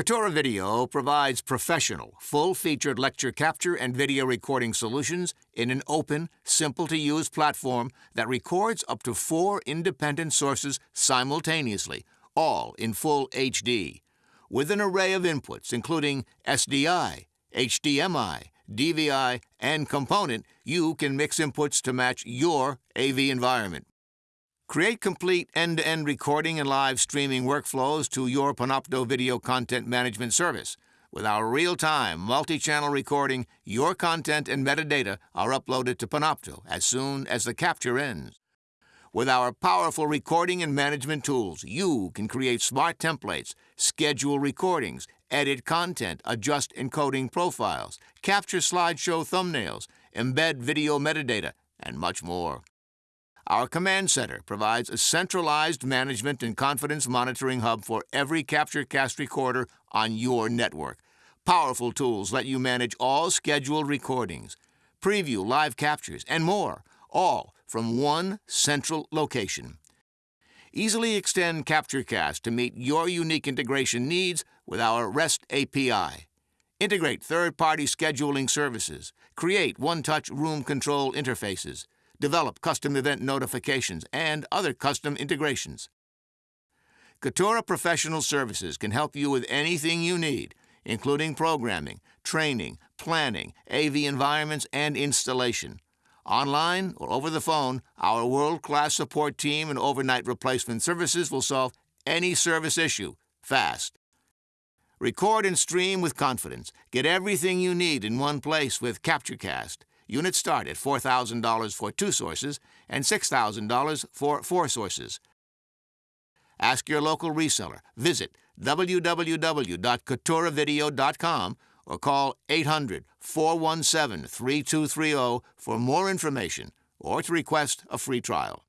Cattura Video provides professional, full-featured lecture capture and video recording solutions in an open, simple-to-use platform that records up to four independent sources simultaneously, all in full HD, with an array of inputs including SDI, HDMI, DVI, and component, you can mix inputs to match your AV environment. Create complete end-to-end recording and live streaming workflows to your Panopto video content management service. With our real-time, multi-channel recording, your content and metadata are uploaded to Panopto as soon as the capture ends. With our powerful recording and management tools, you can create smart templates, schedule recordings, edit content, adjust encoding profiles, capture slideshow thumbnails, embed video metadata, and much more. Our command center provides a centralized management and confidence monitoring hub for every CaptureCast recorder on your network. Powerful tools let you manage all scheduled recordings, preview live captures, and more, all from one central location. Easily extend CaptureCast to meet your unique integration needs with our REST API. Integrate third-party scheduling services. Create one-touch room control interfaces develop custom event notifications, and other custom integrations. Cattura Professional Services can help you with anything you need, including programming, training, planning, AV environments, and installation. Online or over the phone, our world-class support team and overnight replacement services will solve any service issue fast. Record and stream with confidence. Get everything you need in one place with CaptureCast. Units start at $4,000 for two sources and $6,000 for four sources. Ask your local reseller. Visit www.catturavideo.com or call 800 417 3230 for more information or to request a free trial.